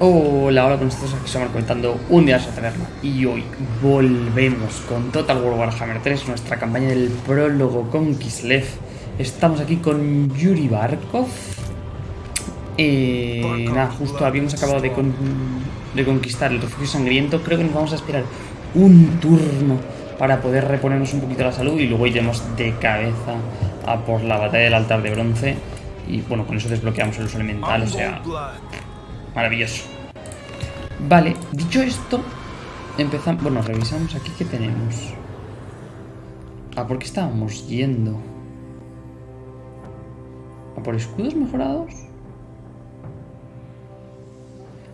Hola, hola con nosotros aquí somos comentando un día a taberna y hoy volvemos con Total War Warhammer 3, nuestra campaña del prólogo con Kislev. Estamos aquí con Yuri Barkov. Eh, nada, justo habíamos acabado de, de conquistar el refugio sangriento. Creo que nos vamos a esperar un turno para poder reponernos un poquito la salud y luego iremos de cabeza a por la batalla del altar de bronce. Y bueno, con eso desbloqueamos el uso elemental, o sea, Maravilloso. Vale, dicho esto, empezamos... Bueno, revisamos aquí qué tenemos. ¿A por qué estábamos yendo? ¿A por escudos mejorados?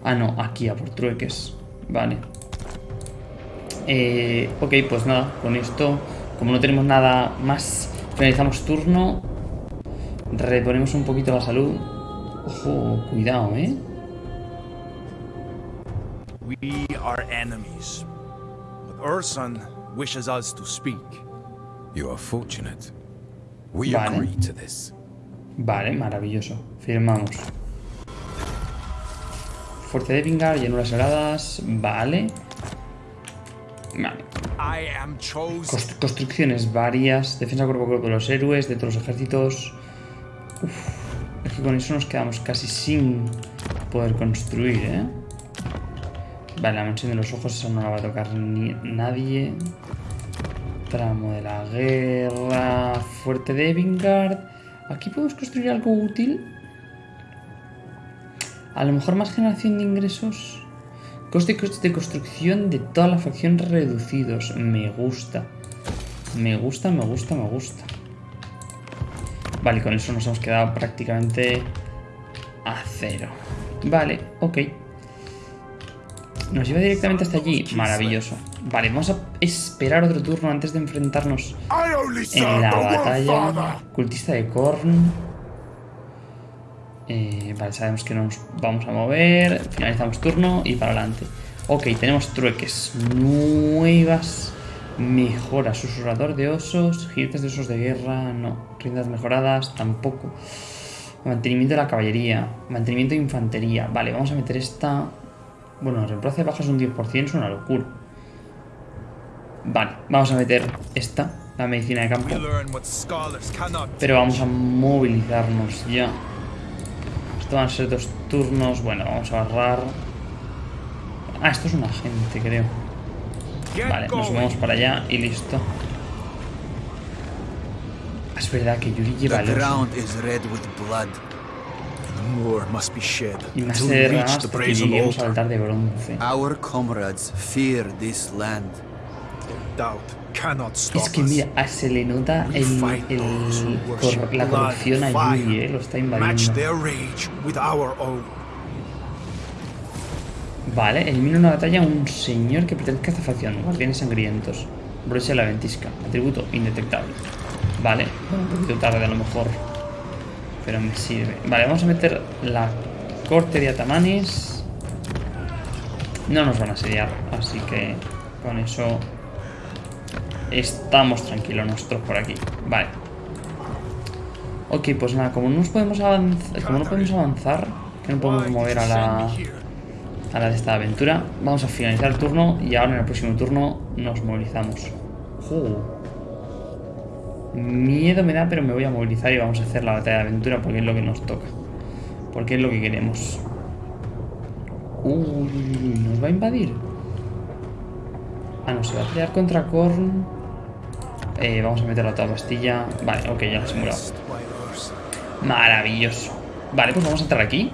Ah, no, aquí, a por trueques. Vale. Eh, ok, pues nada, con esto, como no tenemos nada más, finalizamos turno. Reponemos un poquito la salud. Ojo, cuidado, ¿eh? We are enemies. But Urson wishes us to speak. You are fortunate. We vale. agree to this. Vale, maravilloso. Firmamos. Fuerte de Vingar, llanuras heladas. Vale. Construcciones varias. Defensa cuerpo a cuerpo de los héroes, de todos los ejércitos. Uf, es que con eso nos quedamos casi sin poder construir, ¿eh? Vale, la mansión de los ojos, eso no la va a tocar ni nadie. Tramo de la guerra. Fuerte de Evingard. Aquí podemos construir algo útil. A lo mejor más generación de ingresos. Coste y coste de construcción de toda la facción reducidos. Me gusta. Me gusta, me gusta, me gusta. Vale, con eso nos hemos quedado prácticamente a cero. Vale, ok. Nos lleva directamente hasta allí. Maravilloso. Vale, vamos a esperar otro turno antes de enfrentarnos en la batalla. Cultista de Korn. Eh, vale, sabemos que nos vamos a mover. Finalizamos turno y para adelante. Ok, tenemos trueques. Nuevas mejoras. Susurrador de osos. Jinetes de osos de guerra. No. Riendas mejoradas. Tampoco. Mantenimiento de la caballería. Mantenimiento de infantería. Vale, vamos a meter esta. Bueno, reemplazo de bajas un 10% es una locura. Vale, vamos a meter esta, la medicina de campo. Pero vamos a movilizarnos ya. Esto van a ser dos turnos. Bueno, vamos a agarrar... Ah, esto es un agente, creo. Vale, nos movemos para allá y listo. Es verdad que Yuri lleva el oso. Y más de ramas hasta que al altar de bronce. Our comrades fear this land. Es que mira, ah, se le nota el, el, cor, la corrupción a eh, lo está invadiendo. Vale, elimina una batalla a un señor que pertenezca a esta facción, guardianes sangrientos. Brocha la ventisca, atributo indetectable. Vale, un poquito tarde a lo mejor. Pero me sirve. Vale, vamos a meter la corte de atamanes. No nos van a asediar, así que con eso estamos tranquilos nosotros por aquí. Vale. Ok, pues nada, como no nos podemos avanzar, como no podemos avanzar, que no podemos mover a la a la de esta aventura, vamos a finalizar el turno y ahora en el próximo turno nos movilizamos. Miedo me da, pero me voy a movilizar y vamos a hacer la batalla de aventura porque es lo que nos toca. Porque es lo que queremos. Uy, ¿nos va a invadir? Ah, no, se va a pelear contra Korn. Eh, vamos a meterlo a toda pastilla. Vale, ok, ya lo he simulado. Maravilloso. Vale, pues vamos a entrar aquí.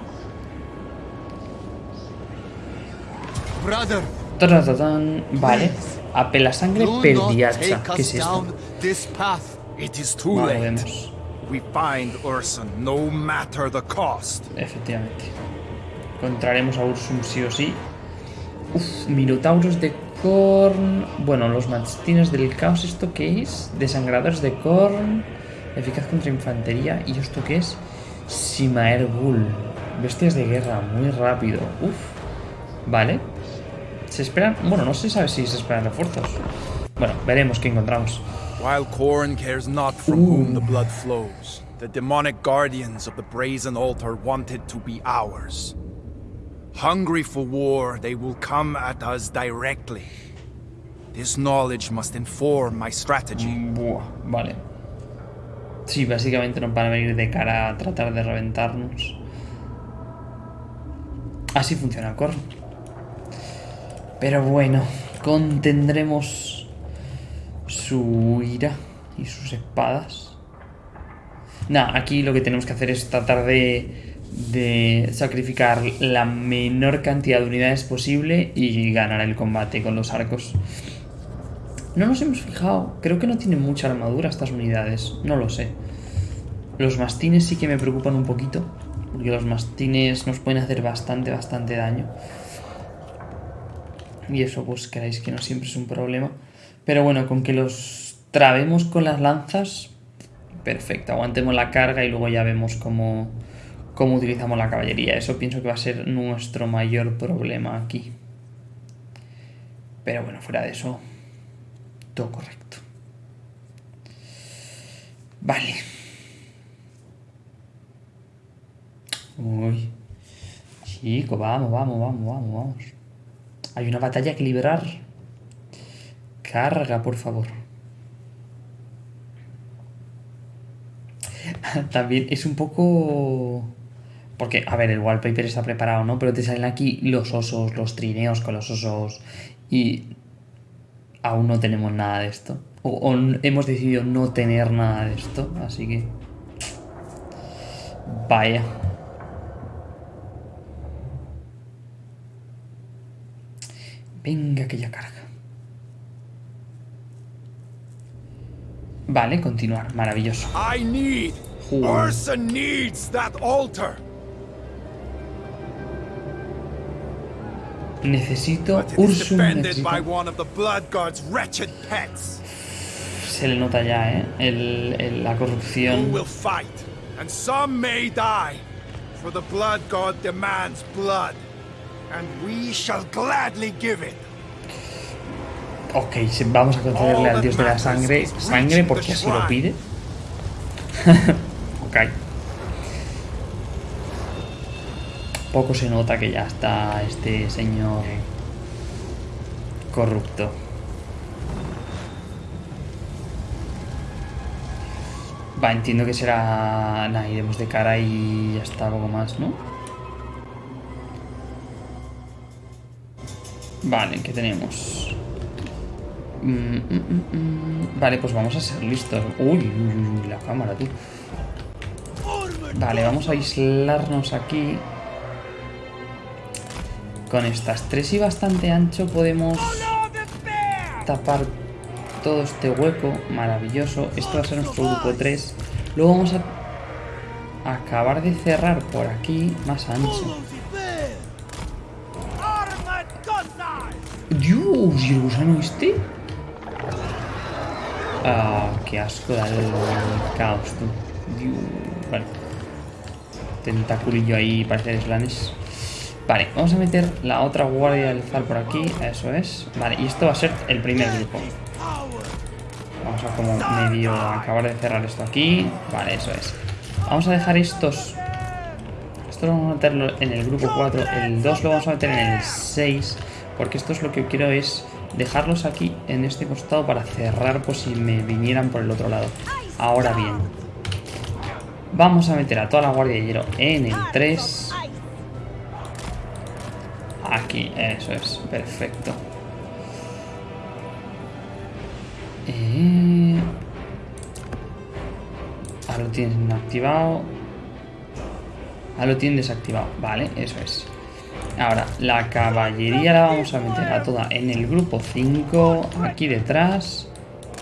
Vale. Apela sangre perdiacha. ¿Qué es esto? It is too late. We find Urson, no matter the cost. Efectivamente. Encontraremos a Ursum sí o sí. Uf, Minotauros de Korn. Bueno, los mastines del caos, ¿esto qué es? Desangradores de Korn. Eficaz contra infantería. ¿Y esto qué es? Simaer Bull. Bestias de guerra, muy rápido. Uf. Vale. ¿Se esperan? Bueno, no se sabe si se esperan refuerzos. Bueno, veremos qué encontramos. While Korn cares not from Ooh. whom the blood flows, the demonic guardians of the brazen altar want it to be ours. Hungry for war, they will come at us directly. This knowledge must inform my strategy. Buah, vale. Sí, básicamente nos van a venir de cara a tratar de reventarnos. Así funciona corro. Pero bueno, contendremos su ira y sus espadas. Nada, aquí lo que tenemos que hacer es tratar de, de sacrificar la menor cantidad de unidades posible y ganar el combate con los arcos. No nos hemos fijado. Creo que no tienen mucha armadura estas unidades. No lo sé. Los mastines sí que me preocupan un poquito. Porque los mastines nos pueden hacer bastante, bastante daño. Y eso pues queráis que no siempre es un problema. Pero bueno, con que los trabemos con las lanzas... Perfecto, aguantemos la carga y luego ya vemos cómo, cómo utilizamos la caballería. Eso pienso que va a ser nuestro mayor problema aquí. Pero bueno, fuera de eso, todo correcto. Vale. Uy. Chico, vamos, vamos, vamos, vamos, vamos. Hay una batalla que librar. Carga, por favor. También es un poco... Porque, a ver, el wallpaper está preparado, ¿no? Pero te salen aquí los osos, los trineos con los osos. Y aún no tenemos nada de esto. O, hemos decidido no tener nada de esto. Así que... Vaya. Venga, que ya carga. Vale, continuar. Maravilloso. I need. Ursa needs that altar. Necesito pets. Se le nota ya, ¿eh? El- el- la corrupción. will fight, and some may die, for the Blood God demands blood, and we shall gladly give it. Ok, vamos a concederle al dios de la sangre sangre porque así lo pide. ok. Poco se nota que ya está este señor corrupto. Va, entiendo que será... Nah, iremos de cara y ya está, poco más, ¿no? Vale, ¿qué tenemos? Mm, mm, mm. Vale, pues vamos a ser listos. Uy, uy, la cámara, tú. Vale, vamos a aislarnos aquí. Con estas tres y bastante ancho podemos tapar todo este hueco. Maravilloso. Esto va a ser nuestro grupo 3. Luego vamos a acabar de cerrar por aquí más ancho. Dios, ¿y el gusano este? Ah, qué asco da el caos, tú. Vale. Tentaculillo ahí, parece slanes. Vale, vamos a meter la otra guardia del Zal por aquí, eso es. Vale, y esto va a ser el primer grupo. Vamos a como medio acabar de cerrar esto aquí. Vale, eso es. Vamos a dejar estos... Esto lo vamos a meterlo en el grupo 4. El 2 lo vamos a meter en el 6. Porque esto es lo que quiero es dejarlos aquí en este costado para cerrar por si me vinieran por el otro lado. Ahora bien. Vamos a meter a toda la guardia de hielo en el 3. Aquí, eso es, perfecto. Eh... Ahora lo tienes activado. Ahora lo tienes desactivado. Vale, eso es. Ahora, la caballería la vamos a meter a toda en el grupo 5, aquí detrás,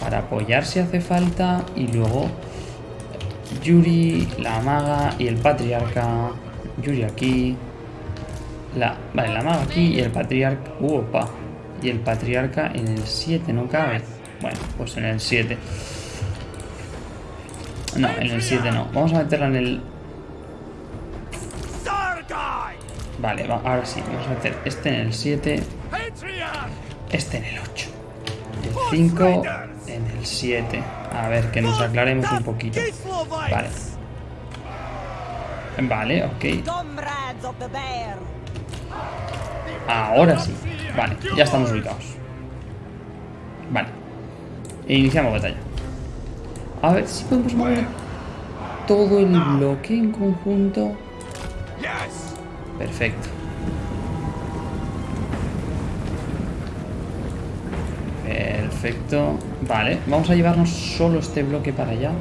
para apoyar si hace falta. Y luego Yuri, la maga y el patriarca. Yuri aquí. La, vale, la maga aquí y el patriarca. Uh, opa. Y el patriarca en el 7, no cabe. Bueno, pues en el 7. No, en el 7 no. Vamos a meterla en el Vale, va- ahora sí, vamos a meter este en el 7, Patriarch! este en el 8, el 5 en el 7. A ver, que nos aclaremos un poquito. Vale. Vale, ok. Ahora sí. Vale, ya estamos ubicados. Vale. Iniciamos batalla. A ver si podemos mover todo el bloque en conjunto. Perfecto. Perfecto. Vale, vamos a llevarnos solo este bloque para allá.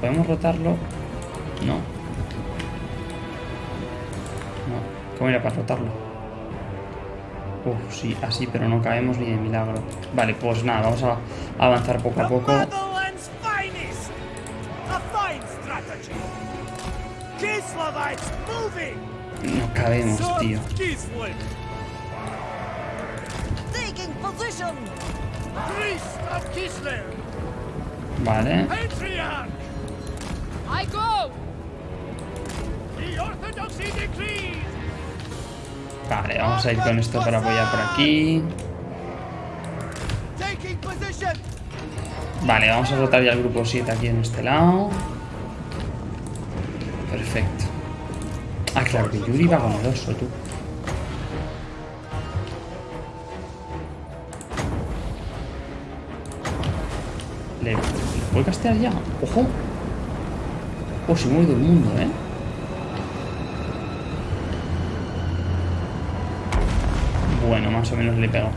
¿Podemos rotarlo? No. No. ¿Cómo era para rotarlo? Uf, sí, así, pero no caemos ni de milagro. Vale, pues nada, vamos a avanzar poco a poco. No cabemos, tío. Vale. Patriarch! I go! The Orthodoxy decrees! Vale, vamos a ir con esto para apoyar por aquí. Vale, vamos a rotar ya el grupo 7 aquí en este lado. Perfecto. Ah, claro, que Yuri va con el oso, tú. ¿Le, ¿Le puedo castear ya? ¡Ojo! Oh, se mueve todo el mundo, ¿eh? Bueno, más o menos le pego.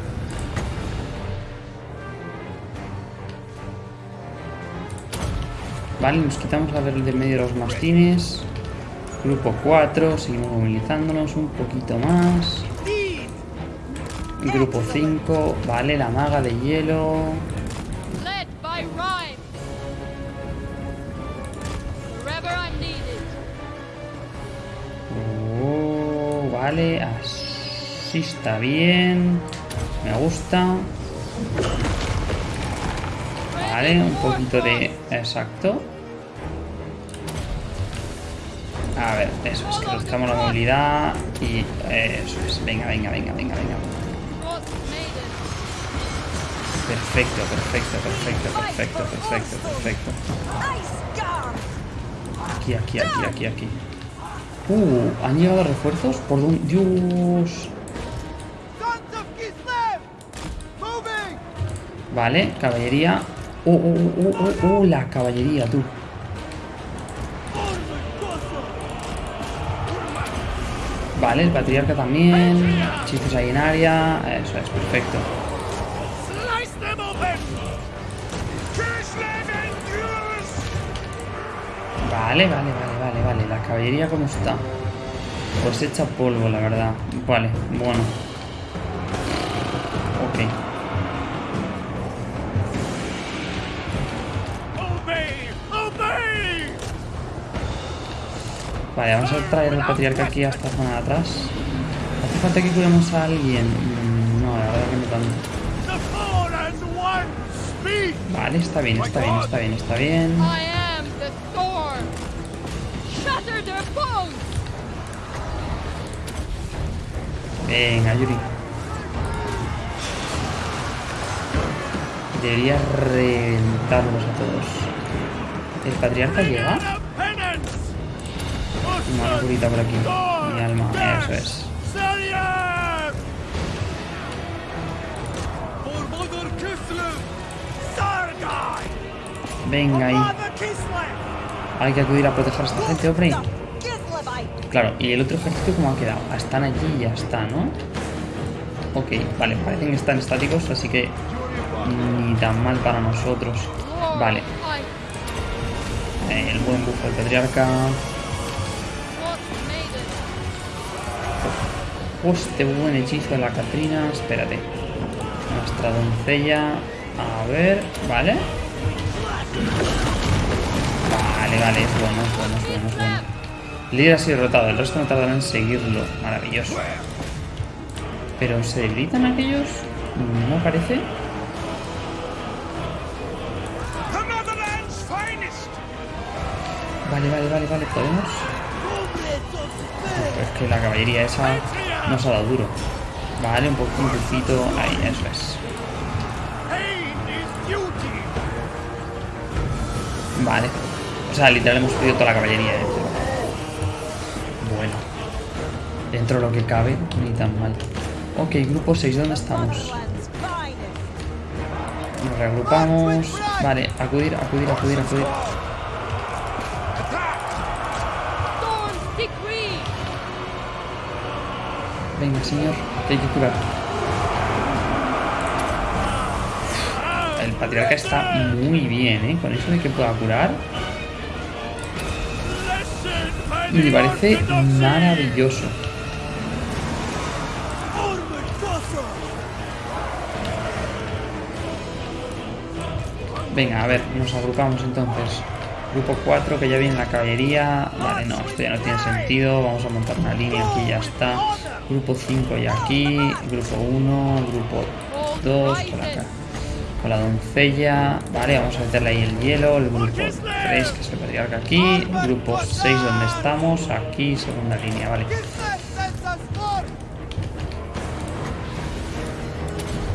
Vale, nos quitamos a ver el de medio de los mastines. Grupo 4, seguimos movilizándonos un poquito más. Grupo 5, vale, la maga de hielo. Oh, vale, así está bien. Me gusta. Vale, un poquito de... Exacto. A ver, eso es, que reduzcamos la movilidad y eso es. Venga, venga, venga, venga, venga. Perfecto, perfecto, perfecto, perfecto, perfecto, perfecto. Aquí, aquí, aquí, aquí, aquí. Uh, ¿han llegado refuerzos? ¿Por dónde? Dios. Vale, caballería. Oh, oh, oh, oh, oh, oh, la caballería, tú. Vale, el patriarca también. Hechizos ahí en área. Eso es, perfecto. Vale, vale, vale, vale, vale. La caballería, ¿cómo está? Pues hecha polvo, la verdad. Vale, bueno. Vale, vamos a traer al patriarca aquí a esta zona de atrás. ¿Hace falta que curemos a alguien? Mm, No, la verdad que no tanto. Vale, está bien, está bien, está bien, está bien. Venga, Yuri. Debería reventarlos a todos. ¿El patriarca llega? Una curita por aquí. Mi alma, eso es. Venga ahí. Hay que acudir a proteger a esta gente, hombre. Claro, y el otro ejército cómo ha quedado. Ah, Están allí y ya está, ¿no? Ok, vale, parecen que están estáticos, así que ni tan mal para nosotros. Vale, el buen bufo del patriarca. Este buen hechizo de la Catrina. Espérate. Nuestra doncella. A ver, ¿vale? Vale, vale, es bueno, es bueno, es bueno, es bueno. Líder ha sido derrotado, el resto no tardará en seguirlo. Maravilloso. ¿Pero se debilitan aquellos? No parece. Vale, vale, vale, vale, podemos. Es que la caballería esa nos ha dado duro. Vale, un poquito, un poquito. Ahí, eso es. Vale. O sea, literal hemos perdido toda la caballería. ¿eh? Bueno. Dentro de lo que cabe, ni tan mal. Ok, grupo 6, ¿dónde estamos? Nos reagrupamos. Vale, acudir, acudir, acudir, acudir. Venga, señor, que hay que curar. El patriarca está muy bien, ¿eh? Con eso de que pueda curar. Me parece maravilloso. Venga, a ver, nos agrupamos entonces. Grupo 4, que ya viene la caballería. Vale, no, esto ya no tiene sentido. Vamos a montar una línea aquí, ya está. Grupo 5 ya aquí. Grupo 1, grupo 2, con la, doncella. Vale, vamos a meterle ahí el hielo. El grupo 3, que es el patriarca aquí. Grupo 6, donde estamos. Aquí, segunda línea, vale.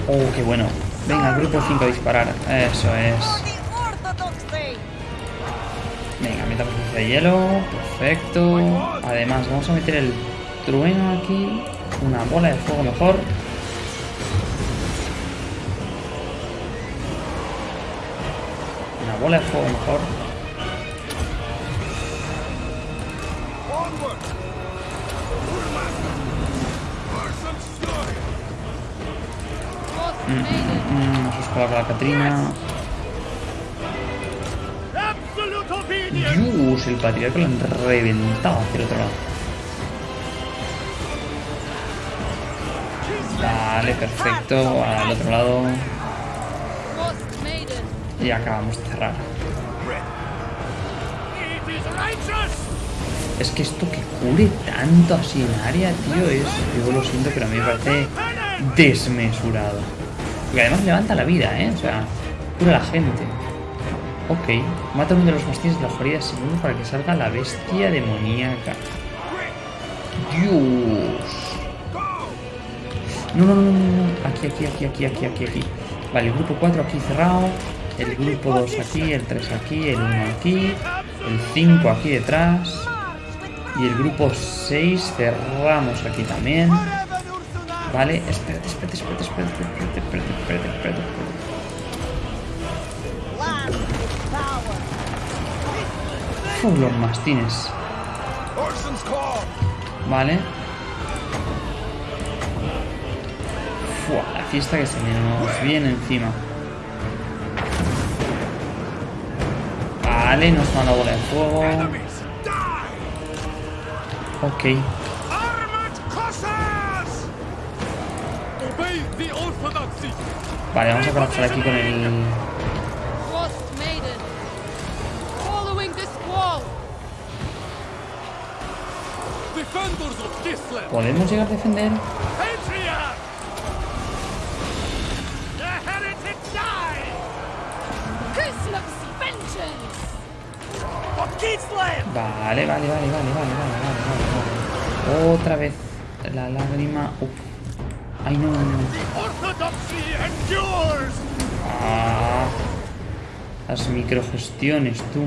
Oh, qué bueno. Venga, grupo 5 a disparar. Eso es. De hielo. Perfecto. Además, vamos a meter el trueno aquí. Una bola de fuego mejor. Una bola de fuego mejor. Maiden! Mm, nos escuela con la Catrina. El patriarca lo han reventado hacia el otro lado. Vale, perfecto. Al otro lado. Y acabamos de cerrar. Es que esto que cure tanto así en área, tío, es. Yo lo siento, pero a mí me parece desmesurado. Y además levanta la vida, ¿eh? O sea, cura a la gente. Ok, mata uno de los mastines de la guarida segundo para que salga la bestia demoníaca. Dios. No, no, no, no, no. Aquí, aquí, aquí, aquí, aquí, aquí, aquí. Vale, el grupo 4 aquí cerrado. El grupo 2 aquí, el 3 aquí, el 1 aquí. El 5 aquí detrás. Y el grupo 6 cerramos aquí también. Vale, espérate, espérate, espérate, espérate, espérate, espérate, espérate, espérate, espérate. Uf, los mastines. Vale. Fua, la fiesta que se nos viene encima. Vale, nos manda bola de fuego. Ok. Vale, vamos a conectar aquí con el... ¿Podemos llegar a defender? Vale, vale, vale, vale, vale, vale, vale, vale. Otra vez la lágrima. Uf. Ay no. Ah, las microgestiones, tú.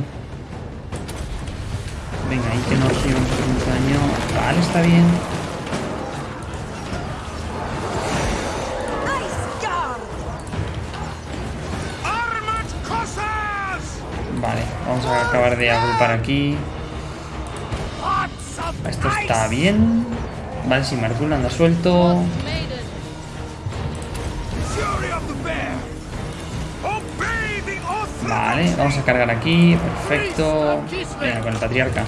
Venga, ahí que no recibimos un daño. Vale, está bien. Vale, vamos a acabar de agrupar aquí. Esto está bien. Vale, si Marcul anda suelto. Vale, vamos a cargar aquí. Perfecto. Venga, con el patriarca.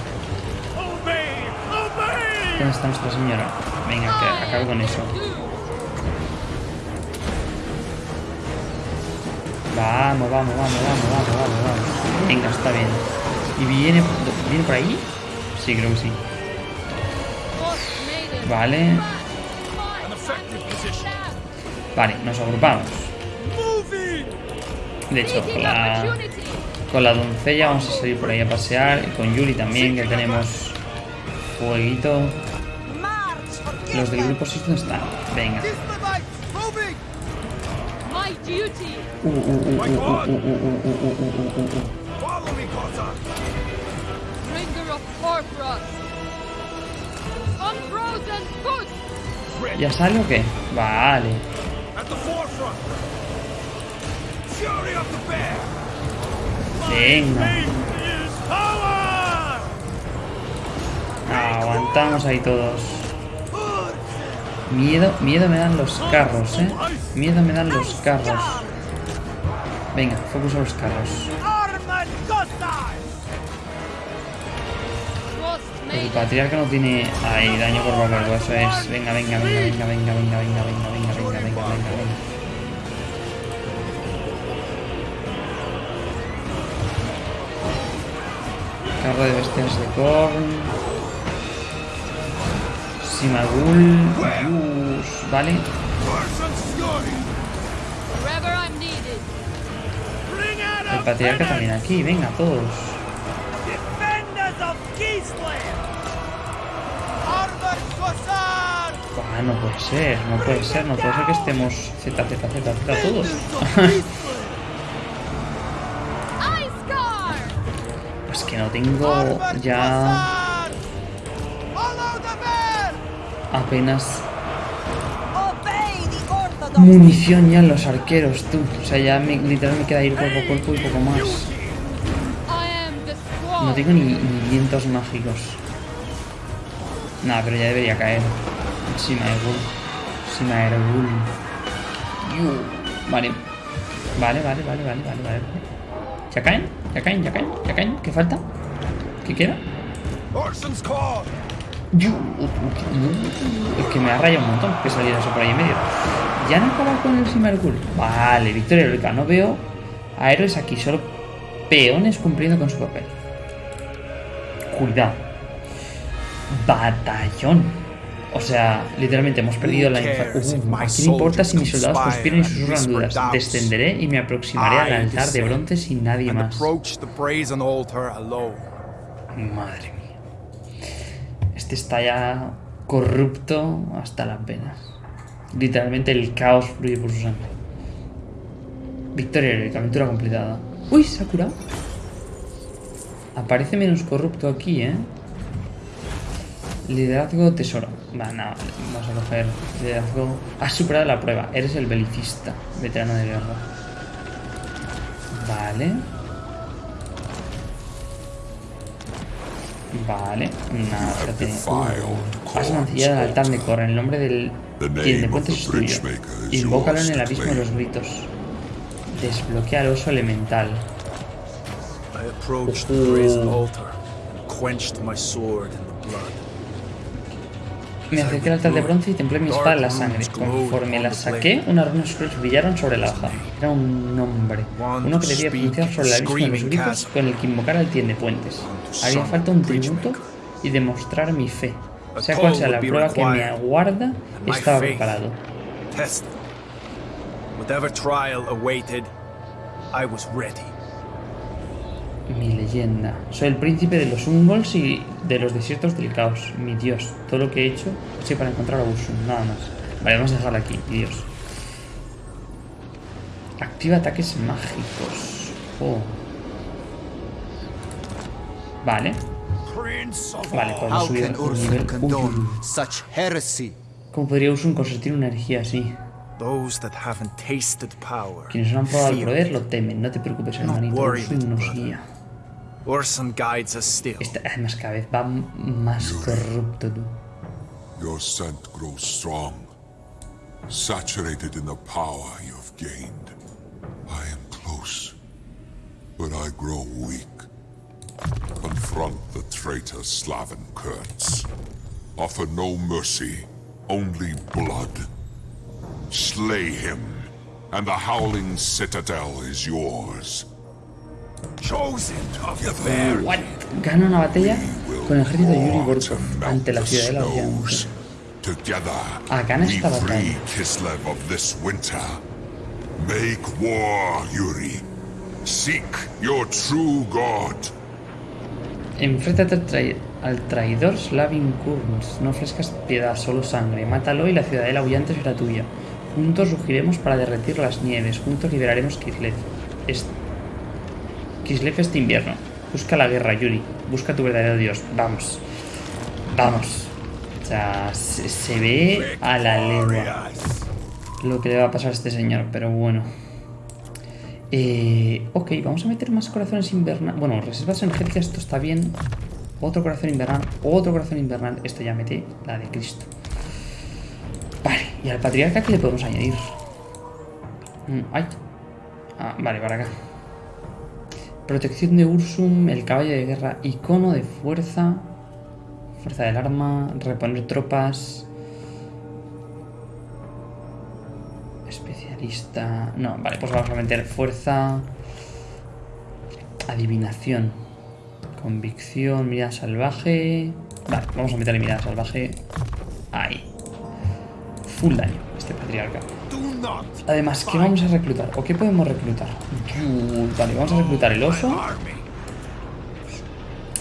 ¿Dónde está nuestra señora? Venga, que acabe con eso. Vamos, vamos, vamos, vamos, vamos, vamos, vamos. Venga, está bien. ¿Y viene, viene por ahí? Sí, creo que sí. Vale. Vale, nos agrupamos. De hecho, con la, con la doncella vamos a salir por ahí a pasear. Y con Yuri también, que tenemos fueguito. Los del grupo 6 no están. Venga. ¿Ya sale o qué? Vale. Venga. Aguantamos ahí todos. Miedo, miedo me dan los carros, eh. Miedo me dan los carros. Venga, focus a los carros. El patriarca no tiene ahí daño por papel, eso es. Venga, venga, venga, venga, venga, venga, venga, venga, venga, venga, venga, venga, venga. Carro de bestias de Korn. Simagul. Yus. Vale. El patriarca también aquí. Venga, todos. Buah, no puede ser, no puede ser, no puede ser que estemos Z, Z, Z, Z todos. no tengo ya apenas munición ya en los arqueros, tú. O sea, ya me, literal me queda ir cuerpo a cuerpo y poco más. No tengo ni, vientos mágicos. Nada, pero ya debería caer. Simaergul. Simaergul. Yu. Vale. Vale, vale, vale, vale, vale, vale. ¿Ya caen? ¿Ya caen? ¿Ya caen? ¿Ya caen? ¿Qué falta? ¿Qué queda? Orson's call. Yu. Es que me ha rayado un montón que saliera eso por ahí en medio. ¿Ya no acaba con el Simaergul? Vale, victoria heroica. No veo a héroes aquí, solo peones cumpliendo con su papel. Cuidado. Batallón. O sea, literalmente hemos perdido la infancia. ¿A quién importa si mis soldados conspiran y susurran dudas? Descenderé y me aproximaré al altar de bronce sin nadie más. Madre mía. Este está ya corrupto hasta las venas. Literalmente el caos fluye por su sangre. Victoria heroica, aventura completada. Uy, se ha curado. Aparece menos corrupto aquí, ¿eh? Liderazgo tesoro. Va, no, vamos a coger liderazgo. Has superado la prueba. Eres el belicista, veterano de guerra. Vale. Vale. Nada, ya tiene. Has mancillado el altar de Cor en el nombre del. Quien de puentes es tuyo. Invócalo en el abismo de los gritos. Desbloquea al oso elemental. I approached the brazen altar and quenched my sword in the blood. Me acerqué al altar de bronce y templé mi espada en la sangre. Conforme la saqué, unas runas oscuras brillaron sobre la hoja. Era un nombre. Uno que debía pronunciar sobre el abismo de los gritos con el que invocar al tiende puentes. Haría falta un tributo y demostrar mi fe. Sea cual sea la prueba que me aguarda, estaba preparado. Whatever trial awaited, I was ready. Mi leyenda. Soy el príncipe de los Ungols y de los desiertos del caos. Mi dios. Todo lo que he hecho sido para encontrar a Ursum, nada más. Vale, vamos a dejarlo aquí, dios. Activa ataques mágicos. Oh. Vale. Vale, podemos subir un Ursun nivel. Uy, such heresy? ¿Cómo podría Ursum consentir una energía así? Those that haven't tasted power. Quienes no han probado el poder lo temen. No te preocupes, hermanito. Ursum nos guía. Ursun guides us still. Este, además, cada vez va m- más corrupto tú. Your scent grows strong, saturated in the power you've gained. I am close, but I grow weak. Confront the traitor Slaven Kurtz. Offer no mercy, only blood. Slay him, and the Howling Citadel is yours. Gana una batalla con el ejército de Yuri War Borkov to melt ante la ciudadela. Together, Ah, gana we esta batalla. free Kislev of this winter. Make war, Yuri. Seek your true god. Enfréntate al, trai- al traidor Slavin Kurns. No ofrezcas piedad, solo sangre. Mátalo y la ciudadela aullante será tuya. Juntos rugiremos para derretir las nieves. Juntos liberaremos Kislev. Es- Kislev este invierno. Busca la guerra, Yuri. Busca tu verdadero dios. Vamos. Vamos. O sea, se, ve a la legua lo que le va a pasar a este señor, pero bueno. Eh, ok, vamos a meter más corazones invernales. Bueno, reservas energéticas, esto está bien. Otro corazón invernal, otro corazón invernal. Esto ya mete la de Cristo. Vale, y al patriarca, ¿qué le podemos añadir? Mm, ay. Ah, vale, para acá. Protección de Ursum, el caballo de guerra, icono de fuerza, fuerza del arma, reponer tropas. Especialista. No, vale, pues vamos a meter fuerza. Adivinación. Convicción, mirada salvaje. Vale, vamos a meterle mirada salvaje. Ahí. Full daño, este patriarca. Además, ¿qué vamos a reclutar? ¿O qué podemos reclutar? Vale, vamos a reclutar el oso.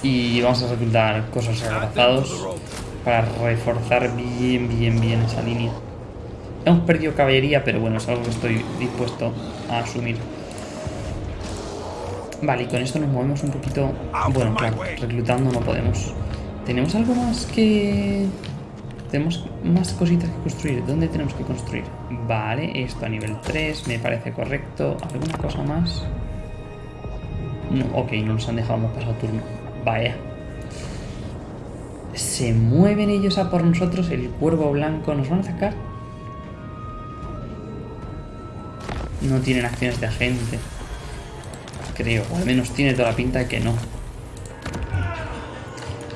Y vamos a reclutar cosas abrazados para reforzar bien, bien, bien esa línea. Hemos perdido caballería, pero bueno, es algo que estoy dispuesto a asumir. Vale, y con esto nos movemos un poquito... Bueno, claro, reclutando no podemos. ¿Tenemos algo más que...? Tenemos más cositas que construir. ¿Dónde tenemos que construir? Vale, esto a nivel 3 me parece correcto. ¿Alguna cosa más? No, ok, no nos han dejado, pasado turno. Vaya. Se mueven ellos a por nosotros, el cuervo blanco. ¿Nos van a atacar? No tienen acciones de agente. Creo, o al menos tiene toda la pinta de que no.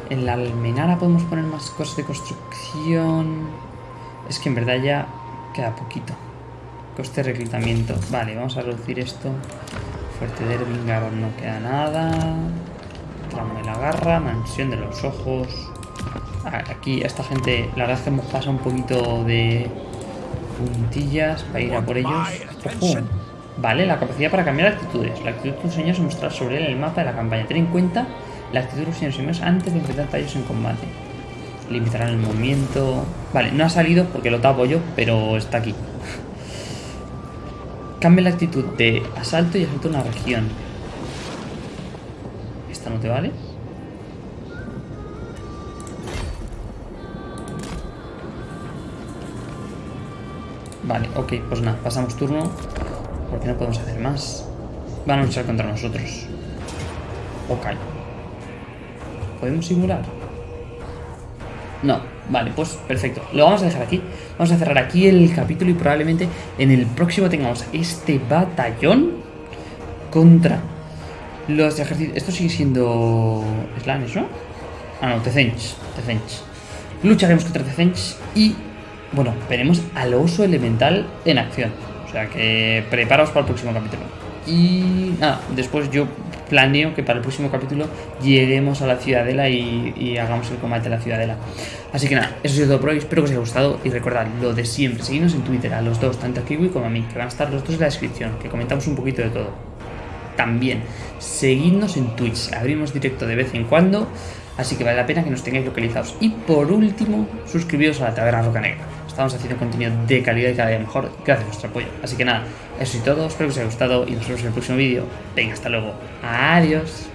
En la almenara podemos poner más cosas de construcción. Es que en verdad ya queda poquito. Coste de reclutamiento. Vale, vamos a reducir esto. Fuerte de Ervingar no queda nada. Tramo de la garra, mansión de los ojos. Aquí a esta gente, la verdad es que hemos pasado un poquito de puntillas para ir a por ellos. Ojo. Vale, la capacidad para cambiar actitudes. La actitud de tus señores se mostrará sobre él en el mapa de la campaña. Ten en cuenta la actitud de los señores antes de enfrentarte a ellos en combate. Limitarán el movimiento. Vale, no ha salido porque lo tapo yo, pero está aquí. Cambia la actitud de asalto y asalto a una región. ¿Esta no te vale? Vale, ok, pues nada, pasamos turno. Porque no podemos hacer más. Van a luchar contra nosotros. Ok. ¿Podemos simular? No, vale, pues perfecto. Lo vamos a dejar aquí. Vamos a cerrar aquí el capítulo y probablemente en el próximo tengamos este batallón contra los ejércitos. Esto sigue siendo Slanes, ¿no? Ah, no, Tezench. Tezench. Lucharemos contra Tezench y, bueno, veremos al oso elemental en acción. O sea que preparaos para el próximo capítulo. Y nada, después yo planeo que para el próximo capítulo lleguemos a la ciudadela y, hagamos el combate de la ciudadela. Así que nada, eso ha sido todo por hoy. Espero que os haya gustado y recordad lo de siempre. Seguidnos en Twitter a los dos, tanto a Kiwi como a mí, que van a estar los dos en la descripción, que comentamos un poquito de todo. También, seguidnos en Twitch. Abrimos directo de vez en cuando, así que vale la pena que nos tengáis localizados. Y por último, suscribiros a la Taberna Roca Negra. Estamos haciendo contenido de calidad y cada día mejor gracias a vuestro apoyo. Así que nada, eso y todo. Espero que os haya gustado y nos vemos en el próximo vídeo. Venga, hasta luego. Adiós.